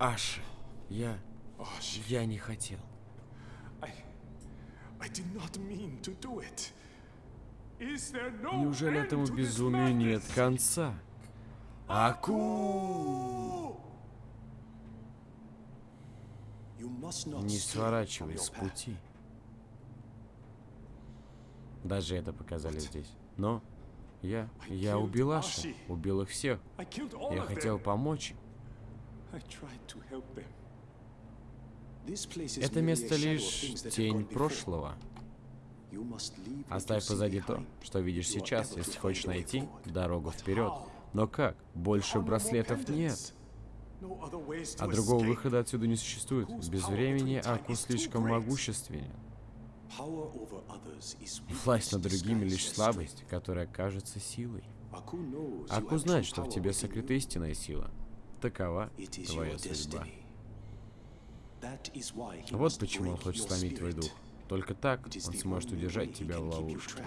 Аш, я... Я не хотел. Неужели этому безумию нет конца? Аку! Не сворачивай с пути. Даже это показали здесь. Но я... Я убил Аши. Убил их всех. Я хотел помочь. им. Это место лишь тень прошлого. Оставь позади то, что видишь сейчас, если хочешь найти дорогу вперед. Но как? Больше браслетов нет. А другого выхода отсюда не существует. Без времени Аку слишком могущественен. Власть над другими лишь слабость, которая кажется силой. Аку знает, что в тебе сокрыта истинная сила. Такова твоя судьба. Вот почему он хочет сломить твой дух. Только так он сможет удержать тебя в ловушке.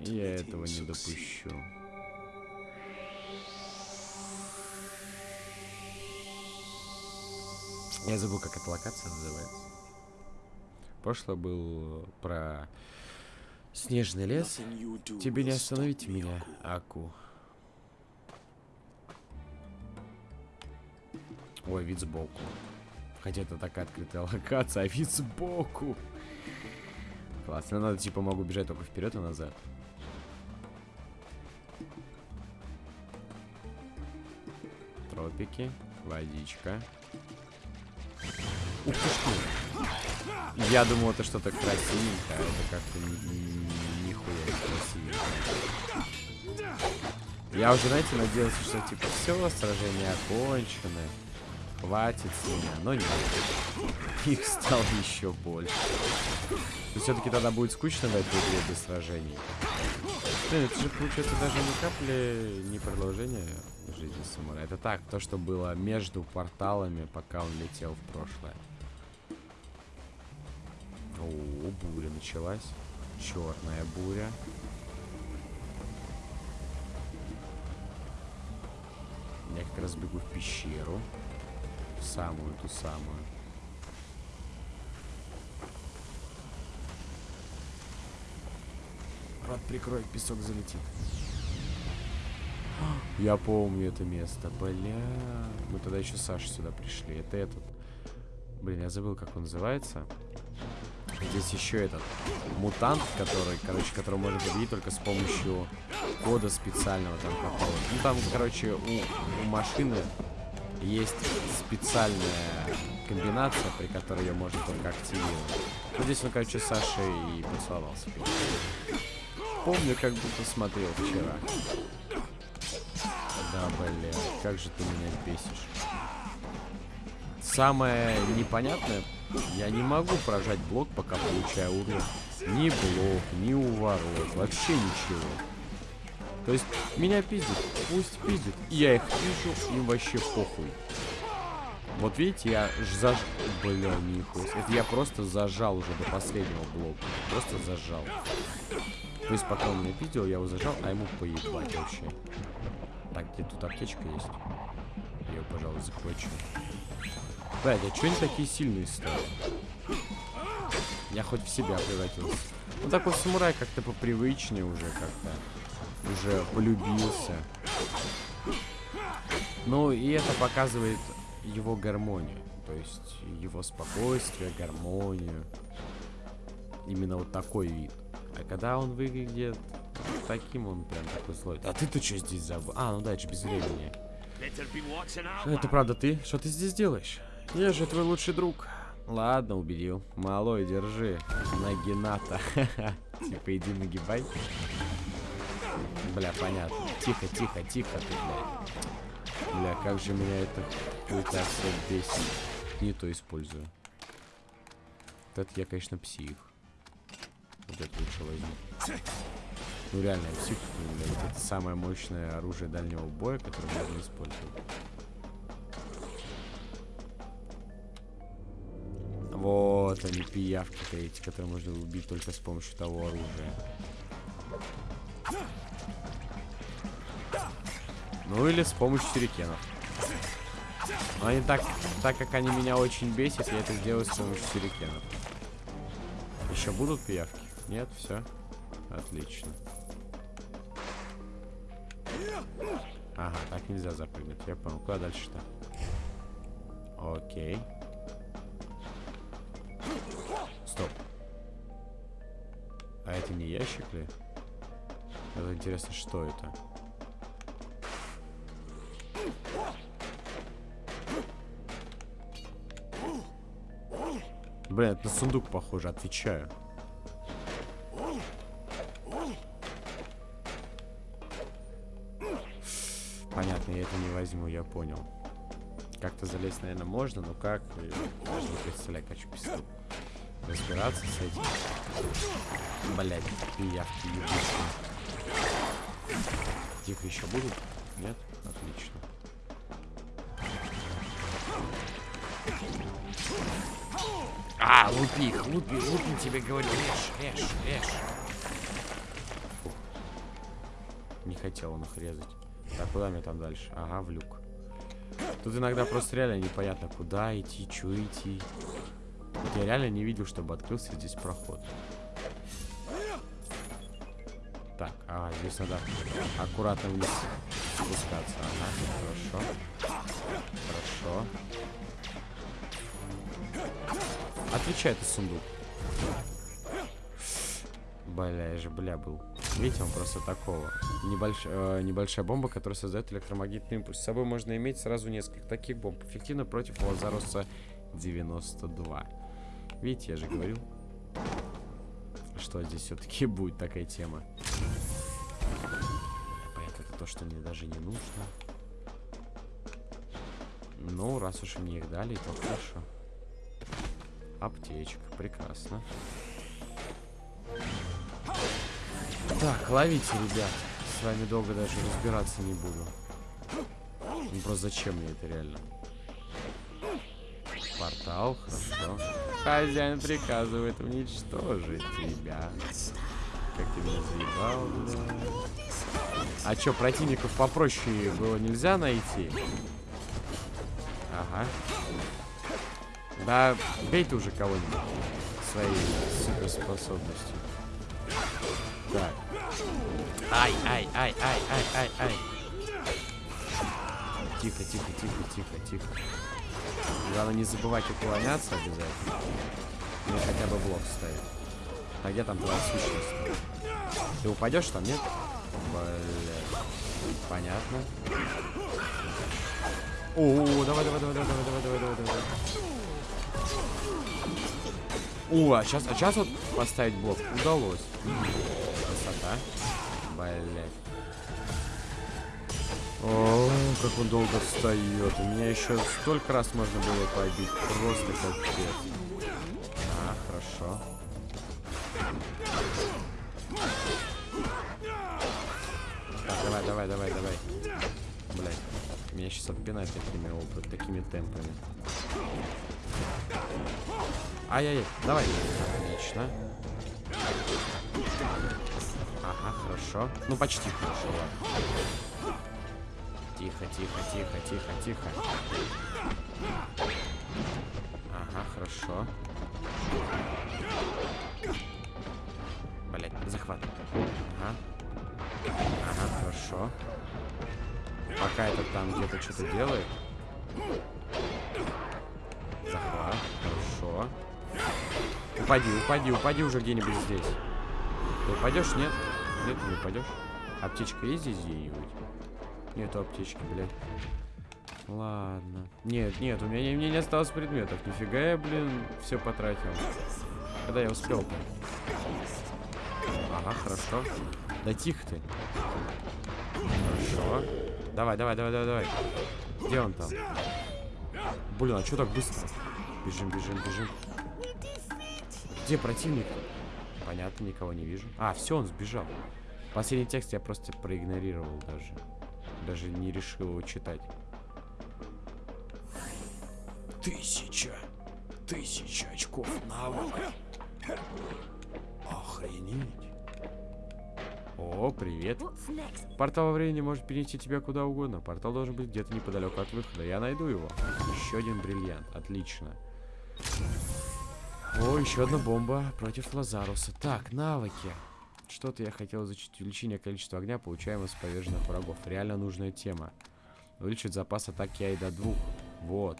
Я этого не допущу. Я забыл, как эта локация называется. Прошлое был про снежный лес. Тебе не остановить меня, Аку. Ой, вид сбоку. Хотя это такая открытая локация, а вид сбоку. Классно, надо типа могу бежать только вперед и назад. Тропики, водичка. Ух ты ты. Я думал, это что-то красивенькое, а это как-то ни- ни- нихуя не красивенько. Я уже, знаете, надеялся, что типа все, сражение окончено. Хватит с меня, но нет. Их стало еще больше. все-таки тогда будет скучно в этой игре без сражений. Блин, это же получается даже ни капли не продолжение жизни самурая. Это так, то, что было между порталами, пока он летел в прошлое. О, буря началась. Черная буря. Я как раз бегу в пещеру. В самую ту самую. Рот прикрой, песок залетит. Я помню это место, бля. Мы тогда еще Саша сюда пришли. Это этот. Блин, я забыл, как он называется. Здесь еще этот мутант, который, короче, которого можно победить только с помощью кода специального там какого Ну там, короче, у, у машины есть специальная комбинация, при которой ее можно только активировать. Ну здесь он, короче, с и поцеловался. Помню, как будто смотрел вчера. Да, бля, как же ты меня бесишь. Самое непонятное, я не могу прожать блок, пока получаю урон. Ни блок, ни уворот, вообще ничего. То есть меня пиздит, пусть пиздит. Я их вижу, им вообще похуй. Вот видите, я ж заж... Бля, нихуя. Это я просто зажал уже до последнего блока. Просто зажал. То есть пока он меня пиздил, я его зажал, а ему поебать вообще. Так, где тут аптечка есть? Я ее, пожалуй, захвачу. Блядь, а чё они такие сильные стали? Я хоть в себя превратился. Ну такой самурай как-то попривычнее уже как-то. Уже полюбился. Ну и это показывает его гармонию. То есть его спокойствие, гармонию. Именно вот такой вид. А когда он выглядит таким, он прям такой злой. А ты-то что здесь забыл? А, ну да, это без времени. Это правда ты? Что ты здесь делаешь? Я же твой лучший друг. Ладно, убедил. Малой, держи. Нагината. Типа иди нагибай. Бля, понятно. Тихо, тихо, тихо ты, бля. Бля, как же меня это хуйта все бесит. Не то использую. Вот это я, конечно, псих. Вот это лучше возьму. Ну реально, псих, бля, это самое мощное оружие дальнего боя, которое можно использовать. Вот они, пиявки-то эти, которые можно убить только с помощью того оружия. Ну или с помощью сюрикенов. Но они так, так как они меня очень бесят, я это сделаю с помощью сюрикенов. Еще будут пиявки? Нет, все. Отлично. Ага, так нельзя запрыгнуть. Я понял. Куда дальше-то? Окей. Стоп. А это не ящик ли? Это интересно, что это? Блин, это на сундук похоже, отвечаю. Понятно, я это не возьму, я понял. Как-то залезть, наверное, можно, но как? Даже не представляю, хочу разбираться с этим. Блять, пиявки ебучие. Тихо еще будут? Нет? Отлично. А, лупи их, лупи, лупи, тебе говорю, режь, режь, режь. Не хотел он их резать. Так, куда мне там дальше? Ага, в люк. Тут иногда просто реально непонятно, куда идти, что идти. Я реально не видел, чтобы открылся здесь проход. Так, ага, здесь надо аккуратно вниз спускаться. Ага, хорошо. Хорошо. Отвечай, это сундук. Бля, я же бля был. Видите, он просто такого. Небольш... Э, небольшая бомба, которая создает электромагнитный импульс. С собой можно иметь сразу несколько таких бомб. Эффективно против Лазаруса 92. Видите, я же говорил, что здесь все-таки будет такая тема. Понятно, это то, что мне даже не нужно. Ну, раз уж мне их дали, то хорошо. Аптечка, прекрасно. Так, ловите, ребят. С вами долго даже разбираться не буду. Ну просто зачем мне это реально? Портал, хорошо. Хозяин приказывает уничтожить тебя. Как ты меня заебал, бля. А чё, противников попроще было нельзя найти? Ага. Да, бей ты уже кого-нибудь своей суперспособностью. Так. Ай, ай, ай, ай, ай, ай, ай. Тихо, тихо, тихо, тихо, тихо. Главное не забывать уклоняться обязательно. Или хотя бы блок ставить. А где там твоя сущность? Ты упадешь там, нет? Бля. Понятно. О, давай, давай, давай, давай, давай, давай, давай, давай. О, а сейчас, а сейчас вот поставить блок удалось. Красота. Блять. О, как он долго встает. У меня еще столько раз можно было побить. Просто капец. А, хорошо. Так, давай, давай, давай, давай. Блять. Меня сейчас отпинать такими опыт, такими темпами. Ай-яй-яй, давай. Отлично. Ага, хорошо. Ну, почти хорошо. Тихо, тихо, тихо, тихо, тихо. Ага, хорошо. Блять, захват. Ага. Ага, хорошо. Пока этот там где-то что-то делает. Упади, упади, упади уже где-нибудь здесь. Ты упадешь? Нет? Нет, не упадешь. Аптечка есть здесь где-нибудь? Нету аптечки, блядь. Ладно. Нет, нет, у меня, у меня не осталось предметов. Нифига я, блин, все потратил. Когда я успел -то? Ага, хорошо. Да тихо ты. Хорошо. Давай, давай, давай, давай, давай. Где он там? Блин, а что так быстро? Бежим, бежим, бежим. Где противник? -то? Понятно, никого не вижу. А, все, он сбежал. Последний текст я просто проигнорировал даже. Даже не решил его читать. Тысяча. Тысяча очков навыка. Охренеть. О, привет. Портал во времени может перенести тебя куда угодно. Портал должен быть где-то неподалеку от выхода. Я найду его. Еще один бриллиант. Отлично. О, еще одна бомба против Лазаруса. Так, навыки. Что-то я хотел изучить. Увеличение количества огня, получаемого с поверженных врагов. Реально нужная тема. Увеличивает запас атаки ай до двух. Вот.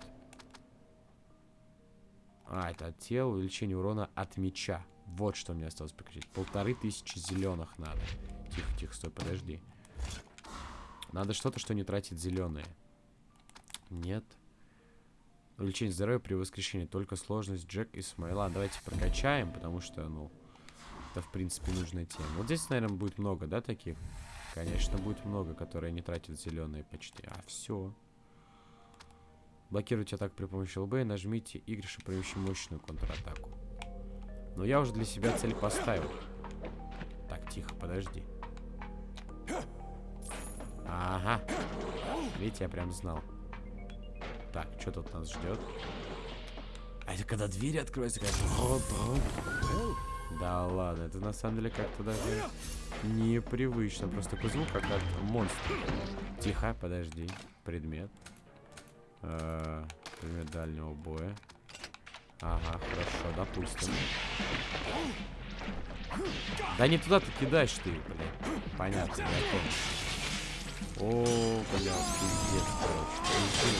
А, это от тела, увеличение урона от меча. Вот что мне осталось прикрутить. Полторы тысячи зеленых надо. Тихо, тихо, стой, подожди. Надо что-то, что не тратит зеленые. Нет. Увеличение здоровья при воскрешении. Только сложность Джек и Смайла. Давайте прокачаем, потому что, ну, это, в принципе, нужная тема. Вот здесь, наверное, будет много, да, таких? Конечно, будет много, которые не тратят зеленые почти. А, все. Блокируйте атаку при помощи ЛБ и нажмите Y, чтобы провести мощную контратаку. Но я уже для себя цель поставил. Так, тихо, подожди. Ага. Видите, я прям знал. Так, что тут нас ждет? А это когда двери открываются, как... Да ладно, это на самом деле как-то даже непривычно. Просто такой звук, как от монстра. Тихо, подожди. Предмет. Э, предмет дальнего боя. Ага, хорошо, допустим. Да не туда ты кидаешь ты, блин. Понятно, я понял. О, бля, пиздец, короче.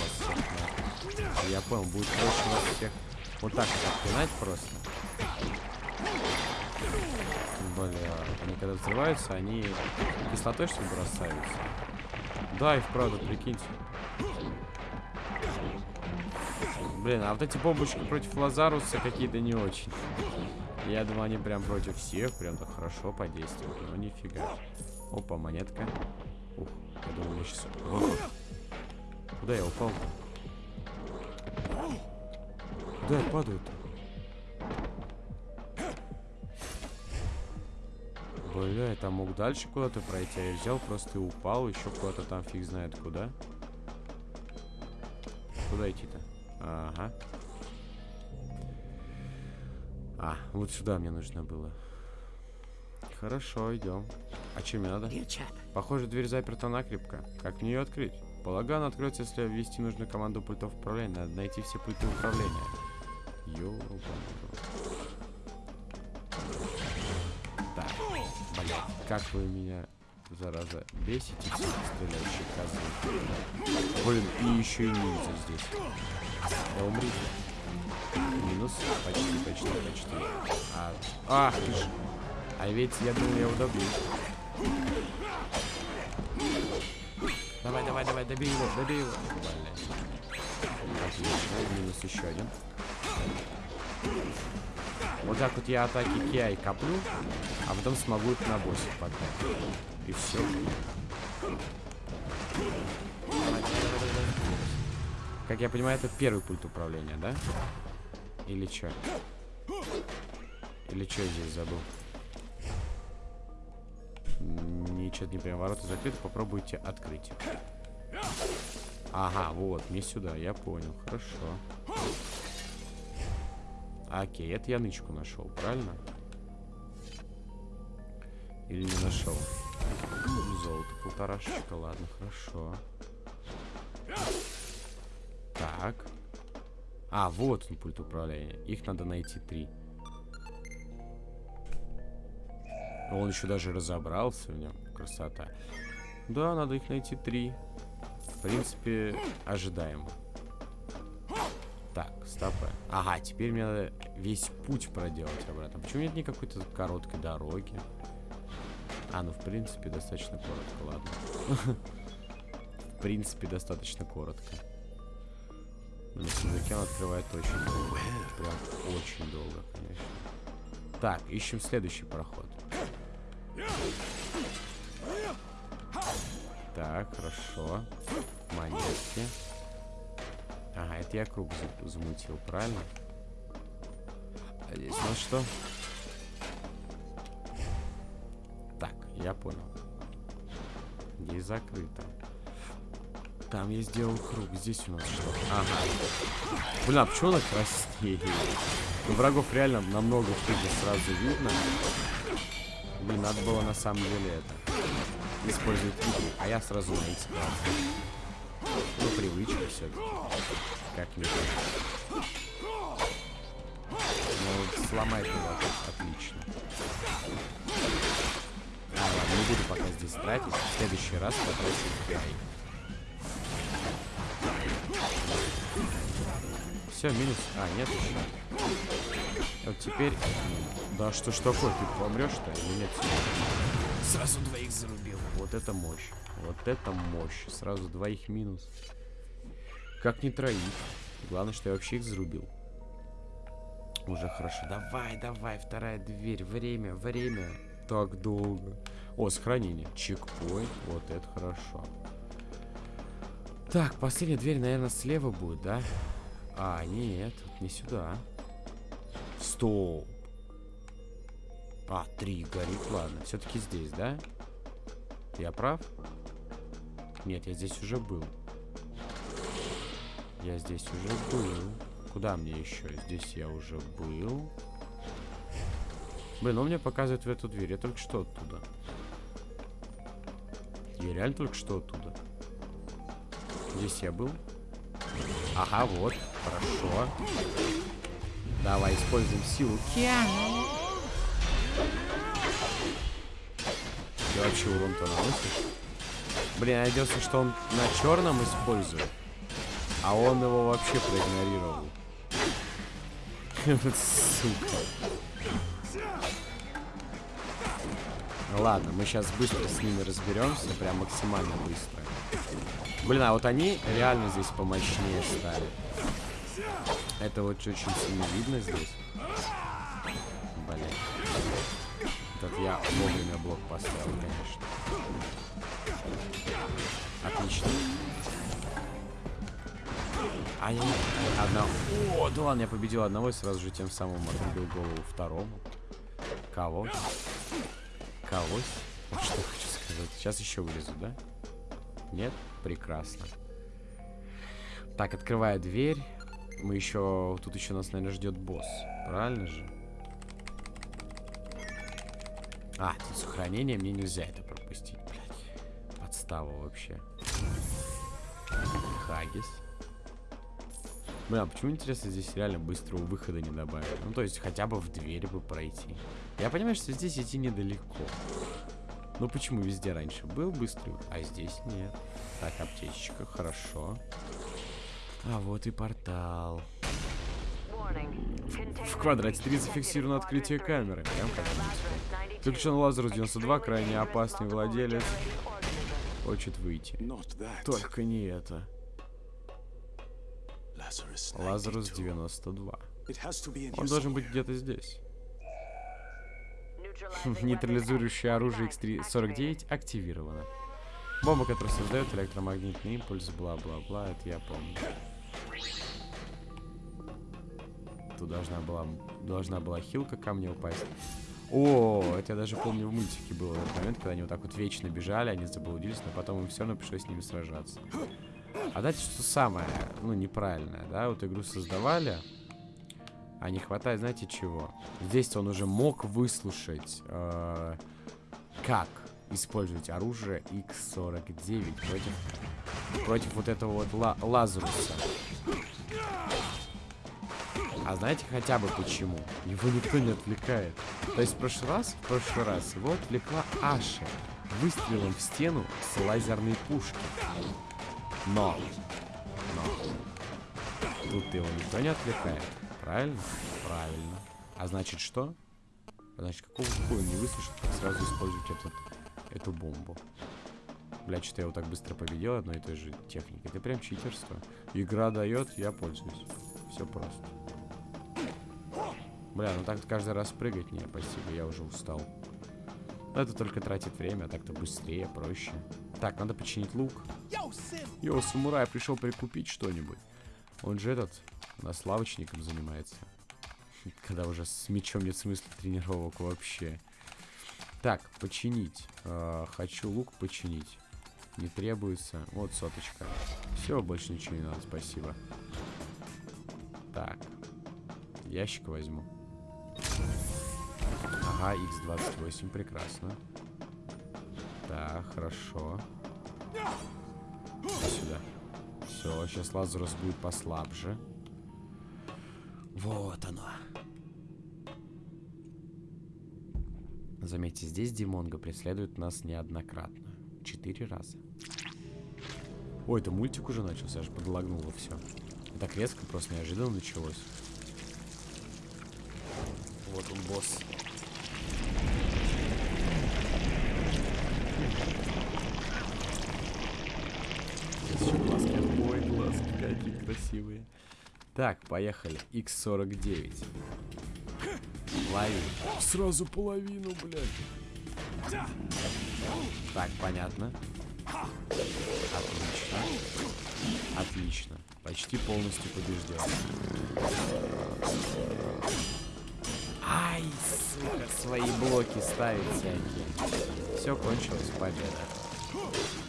Вас всех. Я понял, будет проще вас всех вот так вот отпинать просто. Бля, они когда взрываются, они кислотой что ли бросаются? Да, и вправду, прикиньте. Блин, а вот эти бомбочки против Лазаруса какие-то не очень. Я думаю, они прям против всех, прям так хорошо подействуют. Но нифига. Опа, монетка. Ух, сейчас... Куда я упал? Куда я падаю-то? Бля, я там мог дальше куда-то пройти, а я взял просто и упал, еще куда-то там фиг знает куда. Куда идти-то? Ага. А, вот сюда мне нужно было. Хорошо, идем. А чем мне надо? Похоже, дверь заперта накрепко. Как мне ее открыть? Полагаю, она откроется, если ввести нужную команду пультов управления. Надо найти все пульты управления. Ёлка. Так, блядь, как вы меня, зараза, бесите, стреляющие козлы. Блин, и еще и ниндзя здесь. Да умрите. Минус. Почти, почти, почти. А, ах ты ж. А ведь я думал, я добью. Давай, давай, давай, добей его, добей его. Отлично, минус еще один. Вот так вот я атаки Киай коплю, а потом смогу их на боссе поднять. И все. Как я понимаю, это первый пульт управления, да? Или что? Или что я здесь забыл? Ничего не понимаю. Ворота закрыты, попробуйте открыть. Ага, вот, мне сюда, я понял. Хорошо. Окей, это я нычку нашел, правильно? Или не нашел? Золото, полторашечка, ладно, хорошо. Так. А, вот он, пульт управления. Их надо найти три. Он еще даже разобрался в нем. Красота. Да, надо их найти три. В принципе, ожидаемо. Так, стопы. Ага, теперь мне надо весь путь проделать обратно. Почему нет никакой-то короткой дороги? А, ну в принципе достаточно коротко, ладно. В принципе достаточно коротко. На сундуке он открывает очень долго. Прям очень долго, конечно. Так, ищем следующий проход. Так, хорошо. Монетки. Ага, это я круг за- замутил, правильно? А здесь у нас что? Так, я понял. Здесь закрыто. Там я сделал круг. Здесь у нас что? Ага. Блин, а почему она краснеет? Ну, врагов реально намного хуже сразу видно. Блин, надо было на самом деле это использовать игру, а я сразу на Ну, привычка все-таки. Как-нибудь. Ну, сломать его отлично. А, ладно, не буду пока здесь тратить. В следующий раз потрачу в Все, минус. А, нет еще. Вот теперь... Да что ж такое, ты помрешь-то или нет? Сразу двоих зарубил. Вот это мощь. Вот это мощь. Сразу двоих минус. Как не троих. Главное, что я вообще их зарубил. Уже хорошо. Давай, давай, вторая дверь. Время, время. Так долго. О, сохранение. Чекпоинт. Вот это хорошо. Так, последняя дверь, наверное, слева будет, да? А, нет, не сюда. Стоп. А, три горит, ладно. Все-таки здесь, да? Я прав? Нет, я здесь уже был. Я здесь уже был. Куда мне еще? Здесь я уже был. Блин, он мне показывает в эту дверь. Я только что оттуда. Я реально только что оттуда. Здесь я был. Ага, вот. Хорошо. Давай, используем силу. Ты вообще урон-то наносишь? Блин, надеялся, что он на черном использует. А он его вообще проигнорировал. Сука. Ладно, мы сейчас быстро с ними разберемся, прям максимально быстро. Блин, а вот они реально здесь помощнее стали. Это вот очень сильно видно здесь. Блин. Этот я вовремя блок поставил, конечно. Отлично. А я... Одна... О, да ладно, я победил одного и сразу же тем самым отрубил голову второму. Кого? Кого? Вот что хочу сказать. Сейчас еще вылезу, да? Нет? Прекрасно. Так, открывая дверь. Мы еще... Тут еще нас, наверное, ждет босс. Правильно же? А, тут сохранение. Мне нельзя это пропустить, блядь. Подстава вообще. Хагис. Бля, а почему, интересно, здесь реально быстрого выхода не добавили? Ну, то есть, хотя бы в дверь бы пройти. Я понимаю, что здесь идти недалеко. Ну, почему везде раньше был быстрый, а здесь нет? Так, аптечечка, хорошо. А вот и портал. В квадрате 3 зафиксировано открытие камеры. Прям как Заключен Лазарус 92, крайне опасный владелец. Хочет выйти. Только не это. Лазарус 92. Он должен быть где-то здесь. Нейтрализующее оружие X-49 активировано. Бомба, которая создает электромагнитный импульс, бла-бла-бла, это я помню. Тут должна была, должна была хилка ко мне упасть. О, это я даже помню в мультике был этот момент, когда они вот так вот вечно бежали, они заблудились, но потом им все равно пришлось с ними сражаться. А дальше что самое, ну, неправильное, да, вот игру создавали, а не хватает, знаете, чего? Здесь он уже мог выслушать, э, как использовать оружие X49 против, против вот этого вот ла Лазаруса. А знаете хотя бы почему? Его никто не отвлекает. То есть в прошлый раз, в прошлый раз его отвлекла Аша выстрелом в стену с лазерной пушки. Но, но, тут его никто не отвлекает. Правильно? Правильно. А значит что? А значит, какого хуя не выслушать, как сразу использовать этот, эту бомбу? Бля, что-то я его так быстро победил одной и той же техникой. Это прям читерство. Игра дает, я пользуюсь. Все просто. Бля, ну так каждый раз прыгать не, спасибо, я уже устал. Но это только тратит время, а так-то быстрее, проще. Так, надо починить лук. Йоу, самурай пришел прикупить что-нибудь. Он же этот, нас лавочником занимается. Когда уже с мечом нет смысла тренировок вообще. Так, починить. Э, хочу лук починить. Не требуется. Вот соточка. Все, больше ничего не надо, спасибо. Так. Ящик возьму. Ага, x28, прекрасно. Так, хорошо. Сюда. Все, сейчас Лазарус будет послабже. Вот оно. Заметьте, здесь Димонго преследует нас неоднократно. Четыре раза. Ой, это мультик уже начался, аж подлагнуло все. Так резко, просто неожиданно началось. Вот он, босс. Здесь еще глазки. Ой, глазки какие красивые. Так, поехали. X49. Лови. Сразу половину, блядь. Так, понятно. Отлично. Отлично. Почти полностью побежден. Ай, сука, свои блоки ставит всякие. Все кончилось, победа.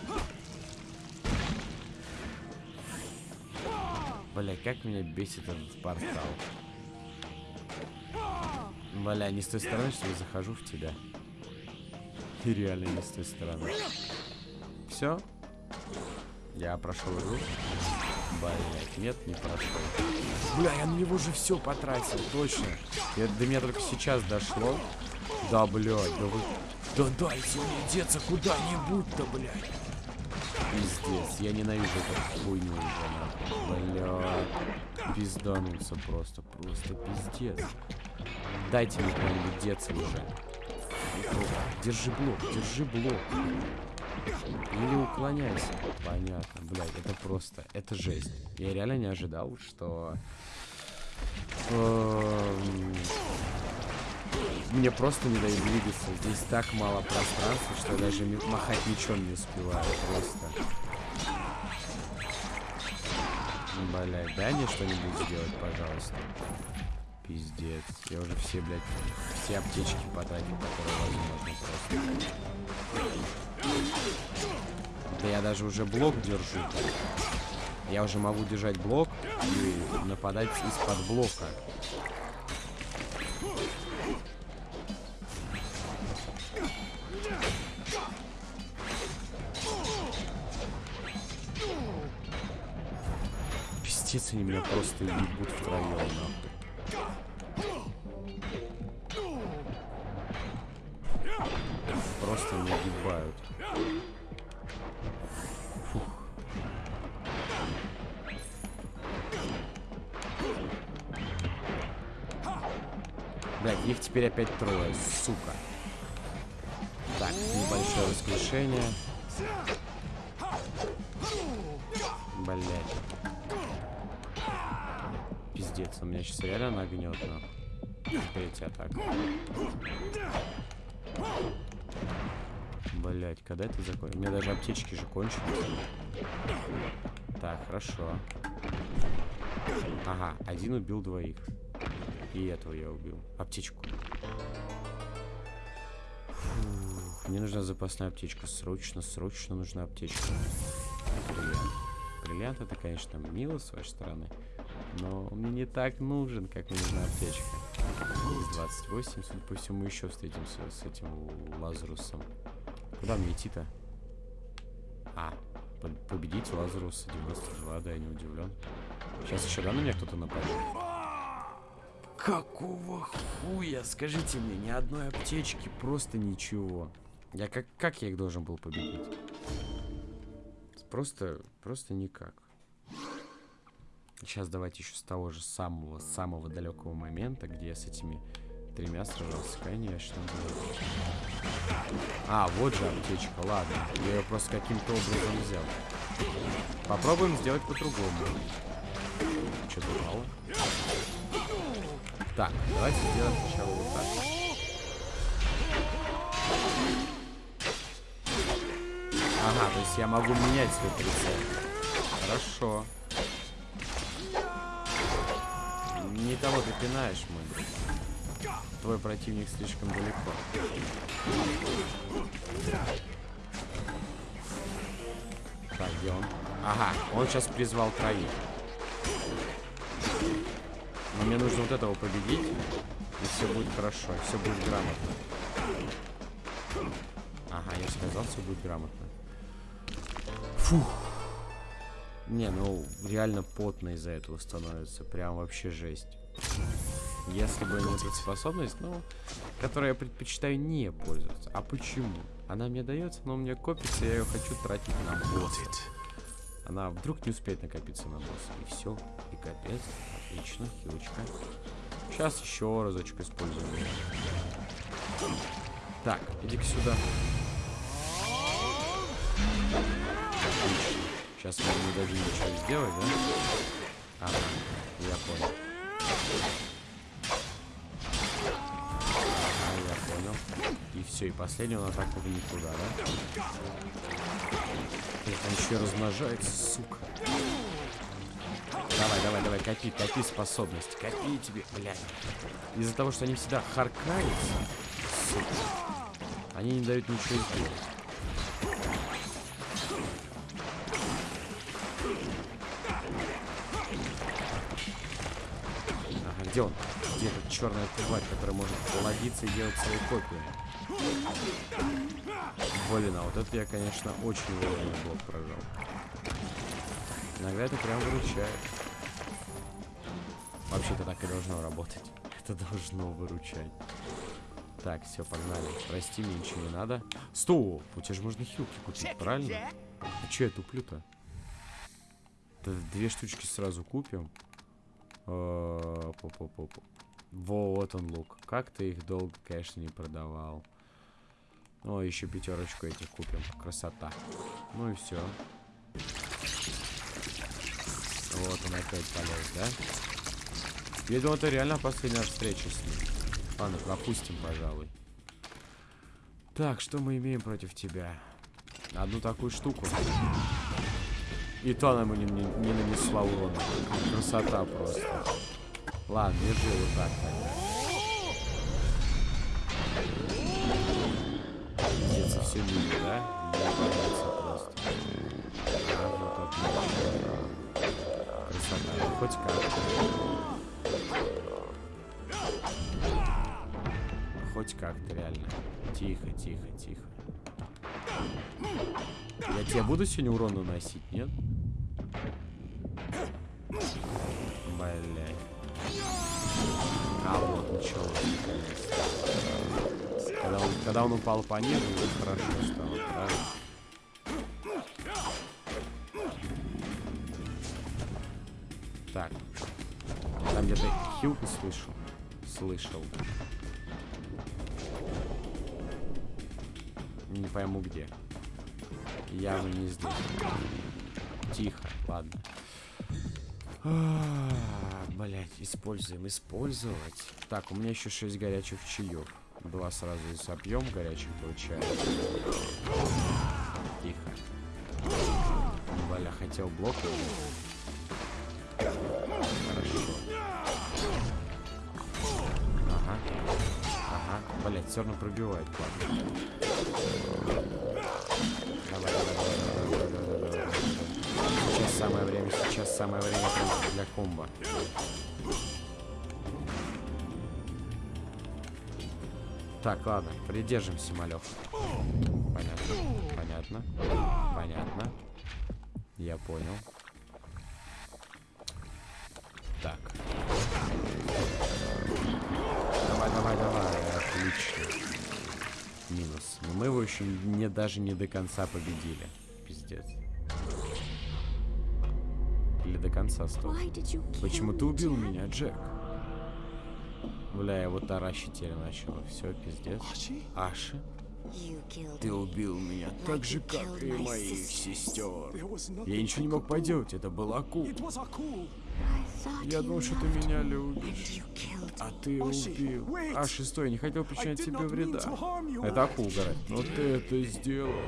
Бля, как меня бесит этот портал. Бля, не с той стороны, что я захожу в тебя. И реально не с той стороны. Все? Я прошел игру. Блять, нет, не прошел. Бля, я на него уже все потратил, точно. Это до меня только сейчас дошло. Да, блядь, да вы... Да дайте мне деться куда-нибудь-то, блядь. Пиздец, я ненавижу эту хуйню уже, нахуй. Бля, пиздануться просто, просто пиздец. Дайте мне куда-нибудь деться уже. Держи блок, держи блок. Или уклоняйся. Понятно, блядь, это просто, это жесть. Я реально не ожидал, что... Мне просто не дают двигаться. Здесь так мало пространства, что я даже махать мечом не успеваю. Просто. Блядь, дай мне что-нибудь сделать, пожалуйста. Пиздец. Я уже все, блядь, все аптечки потратил, которые возможно просто. Да я даже уже блок держу. Я уже могу держать блок и нападать из-под блока. Пиздец, они меня просто ебут втроем, нахуй. Просто не ебают. Фух. Блять, их теперь опять трое, сука. Так, небольшое воскрешение. Блять. Пиздец, он меня сейчас реально нагнет, нахуй. Третья атака. Блять, когда это закончится? У меня даже аптечки же кончились. Так, хорошо. Ага, один убил двоих. И этого я убил. Аптечку. Фух, мне нужна запасная аптечка. Срочно, срочно нужна аптечка. Бриллиант. Бриллиант это, конечно, мило с вашей стороны. Но он мне не так нужен, как нужна аптечка. Из 28, судя по всему, еще встретимся с этим Лазарусом. Куда мне идти-то? А, по- победить Лазаруса 92, да, я не удивлен. Сейчас еще да на меня кто-то нападет. Какого хуя? Скажите мне, ни одной аптечки, просто ничего. Я как, как я их должен был победить? Просто, просто никак. Сейчас давайте еще с того же самого, самого далекого момента, где я с этими тремя сражался, конечно. А, вот же аптечка, ладно. Я ее просто каким-то образом взял. Попробуем сделать по-другому. Что-то упало. Так, давайте сделаем сначала вот так. Ага, то есть я могу менять свой прицел. Хорошо. Не того ты пинаешь, мой. Твой противник слишком далеко. Так, где он? Ага, он сейчас призвал троих. Но мне нужно вот этого победить. И все будет хорошо, все будет грамотно. Ага, я сказал, все будет грамотно. Фух. Не, ну реально потно из-за этого становится. Прям вообще жесть. Если бы не эта способность, ну, которой я предпочитаю не пользоваться. А почему? Она мне дается, но у меня копится, я ее хочу тратить на босса. Она вдруг не успеет накопиться на босса. И все. И капец. Отлично, хилочка. Сейчас еще разочек используем. Так, иди-ка сюда. Отлично. Сейчас мы не дадим ничего сделать, да? Ага, я понял. Ага, я понял. И все, и последнюю атаку в никуда, да? Это еще размножается, сука. Давай, давай, давай, копи, копи способность. Копи тебе, блядь. Из-за того, что они всегда харкаются, сука, они не дают ничего сделать. Где он? Где эта черная тварь, которая может плодиться и делать свои копии? Блин, а вот это я, конечно, очень вовремя блок прожал. Иногда это прям выручает. Вообще-то так и должно работать. Это должно выручать. Так, все, погнали. Прости, мне ничего не надо. Стоп! У тебя же можно хилки купить, правильно? А че я туплю-то? Две штучки сразу купим. Э. Вот он лук. Как ты их долго, конечно, не продавал. О, еще пятерочку этих купим. Красота. Ну и все. Вот он опять полез, да? Я думал, это реально последняя встреча с ним. Ладно, пропустим, пожалуй. Так, что мы имеем против тебя? Одну такую штуку. И то она ему не, не, не нанесла урона. Красота просто. Ладно, держи вот так тогда. Все мимо, да? Ебанется просто. А, вот отлично. Красота. Ну, хоть как. Хоть как-то реально. Тихо, тихо, тихо. Я тебе буду сегодня урон наносить, нет? Блять. А вот наконец-то. Когда он, когда он упал пониже, уже хорошо стало, правильно? Так. Там где-то хилку слышал. Слышал. Не пойму где. Явно не здесь. Тихо, ладно. Блять, используем, использовать. Так, у меня еще 6 горячих чаев. Два сразу и сопьем горячих получается. Тихо. Бля, хотел блок. Ага. Ага. Блять, все равно пробивает, ладно. Самое время, сейчас самое время для комбо. Так, ладно, придержимся, малек. Понятно, понятно, понятно. Я понял. Так. Давай, давай, давай. Отлично. Минус. Мы его еще не, даже не до конца победили. Пиздец. До конца стоп. Почему ты убил меня, Джек? Бля, я вот таращить теперь начала. Все, пиздец. Аши, ты убил меня так же, как и моих сестер. Я ничего не мог поделать, это был thought Я думал, что ты меня любишь. А ты Аши, убил. wait. А шестой, я не хотел причинять тебе вреда. Это акул угорает. Но ты это сделал.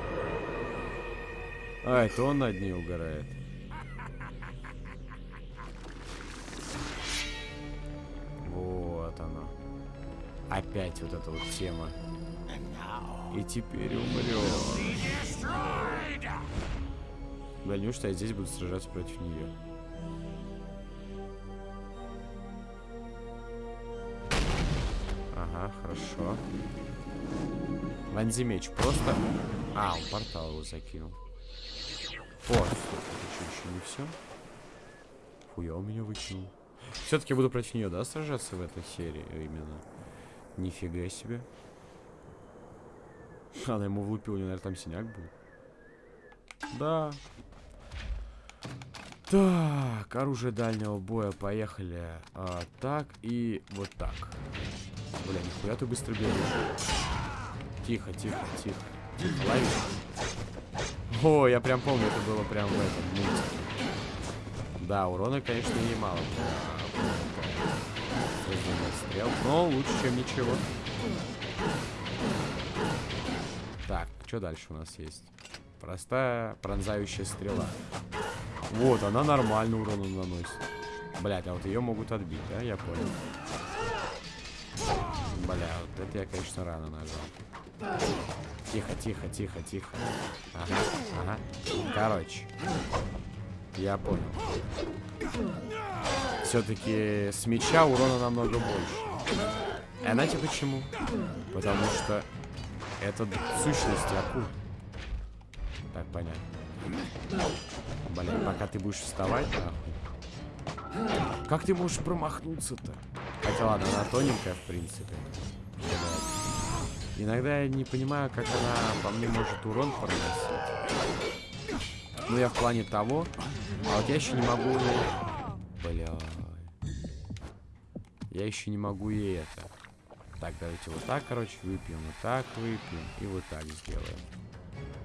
А, это он над ней угорает. Опять вот эта вот тема. И теперь умрет. Неужто я здесь буду сражаться против нее? Ага, хорошо. Вонзи меч просто... А, он портал его закинул. О, стоп, это что, еще не все? Хуя у меня выкинул. Все-таки буду против нее, да, сражаться в этой серии именно? Нифига себе. Она ему влупила, у него, наверное, там синяк был. Да. Так, оружие дальнего боя, поехали. А, так и вот так. Бля, нихуя ты быстро бегаешь. Тихо, тихо, тихо. Лови. О, я прям помню, это было прям в этом. Да, урона, конечно, немало. Стрел, но лучше, чем ничего. Так, что дальше у нас есть? Простая пронзающая стрела. Вот, она нормально урона наносит. Блять, а вот ее могут отбить, да? Я понял. Бля, вот это я, конечно, рано нажал. Тихо, тихо, тихо, тихо. Ага, ага. Короче. Я понял. Все-таки с меча урона намного больше. А знаете почему? Потому что это сущность акул. Так, понятно. Блин, пока ты будешь вставать, нахуй. Как ты можешь промахнуться-то? Хотя ладно, она тоненькая, в принципе. Иногда я не понимаю, как она по мне может урон проносить. Ну, я в плане того. А вот я еще не могу... Бля. Я еще не могу и это. Так, давайте вот так, короче, выпьем. Вот так выпьем. И вот так сделаем.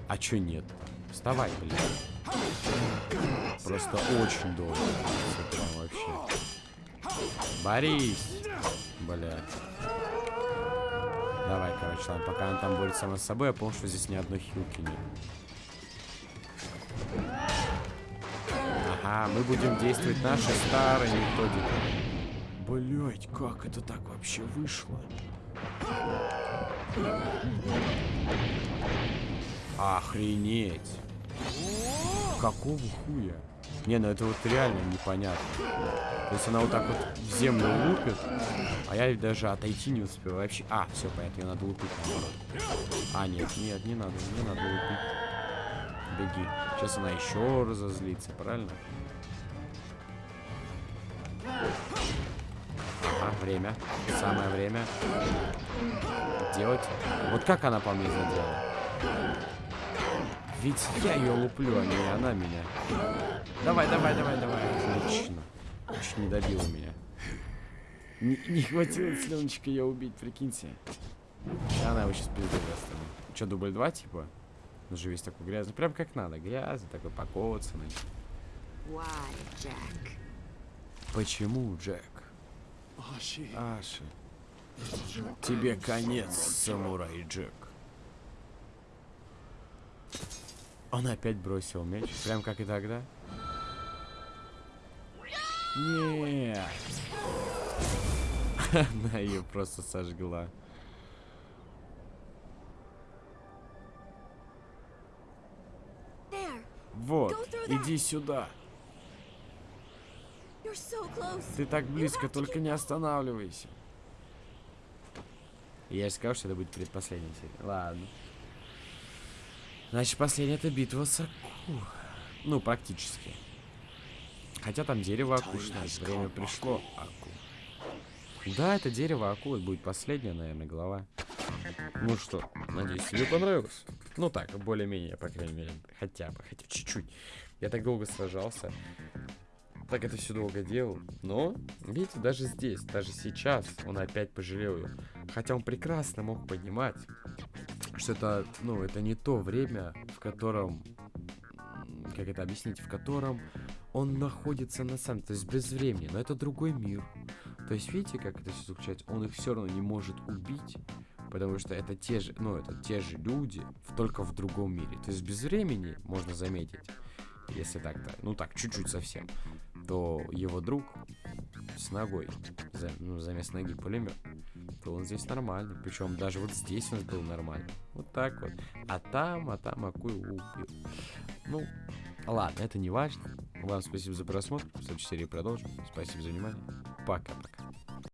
А чё нет? Вставай, блин. Просто очень долго. Прям вообще. Борис. Бля. Давай, короче, ладно, пока она там борется сама с собой, я помню, что здесь ни одной хилки нет. Ага, мы будем действовать нашей старой методикой. Блять, как это так вообще вышло? Охренеть. Какого хуя? Не, ну это вот реально непонятно. То есть она вот так вот в землю лупит, а я даже отойти не успеваю вообще. А, все, понятно, ее надо лупить наоборот. А, нет, нет, не надо, не надо лупить. Беги. Сейчас она еще разозлится, правильно? Время. Самое время. Делать. Вот как она по мне задела? Ведь я ее луплю, а не она меня. Давай, давай, давай, давай. Отлично. Чуть не добила меня. Не, не хватило слюночка ее убить, прикиньте. Она его сейчас пиздец. Че, дубль 2, типа? Он же весь такой грязный. Прям как надо. Грязный, такой покоцанный. Why, Jack? Почему, Джек? Аши. Тебе конец, самурай Джек. Он опять бросил меч, прям как и тогда. Нет. Она ее просто сожгла. Вот, иди сюда. Ты так близко, только не останавливайся. Я же сказал, что это будет предпоследняя серия. Ладно. Значит, последняя это битва с Аку. Ну, практически. Хотя там дерево акушное. Время пришло, Аку. Да, это дерево акулы будет последняя, наверное, глава. Ну что, надеюсь, тебе понравилось. Ну так, более-менее, по крайней мере. Хотя бы, хотя чуть-чуть. Я так долго сражался. Так это все долго делал. Но, видите, даже здесь, даже сейчас он опять пожалел ее. Хотя он прекрасно мог понимать, что это, ну, это не то время, в котором, как это объяснить, в котором он находится на самом, то есть без времени, но это другой мир. То есть видите, как это все заключается? Он их все равно не может убить, потому что это те же, ну, это те же люди, только в другом мире. То есть без времени, можно заметить, если так-то, ну так, чуть-чуть совсем, то его друг с ногой, за, ну, замес ноги пулемет, то он здесь нормальный. Причем даже вот здесь он был нормальный. Вот так вот. А там, а там Акую убил. Ну, ладно, это не важно. Вам спасибо за просмотр. В следующей серии продолжим. Спасибо за внимание. Пока-пока.